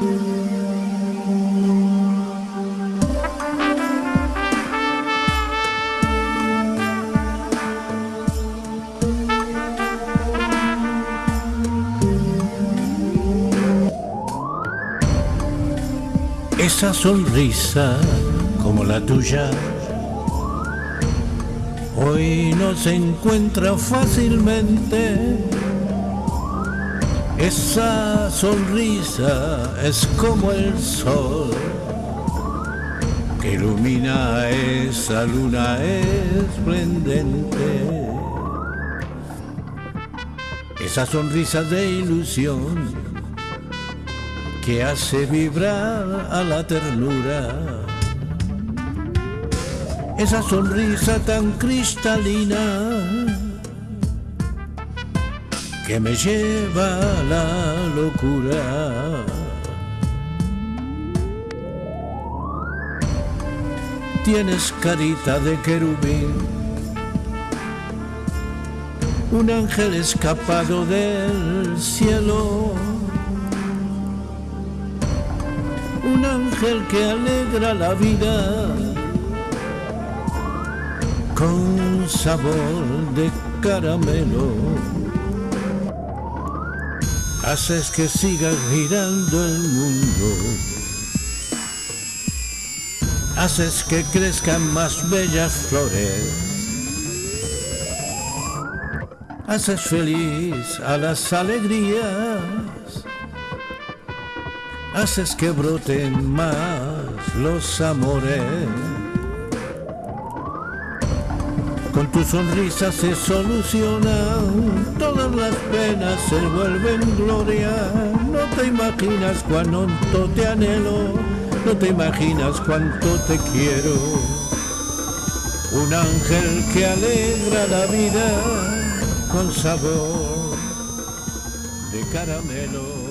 Esa sonrisa como la tuya hoy no se encuentra fácilmente. Esa sonrisa es como el sol que ilumina esa luna esplendente. Esa sonrisa de ilusión que hace vibrar a la ternura. Esa sonrisa tan cristalina que me lleva a la locura. Tienes carita de querubín, un ángel escapado del cielo, un ángel que alegra la vida con sabor de caramelo. Haces que siga girando el mundo haces que crezcan más bellas flores. Haces feliz a las alegrías. Haces que broten más los amores. Con tu sonrisa se solucionan todas las penas, se vuelven gloria. No te imaginas cuánto te anhelo no te imaginas cuánto te quiero. Un ángel que alegra la vida con sabor de caramelo.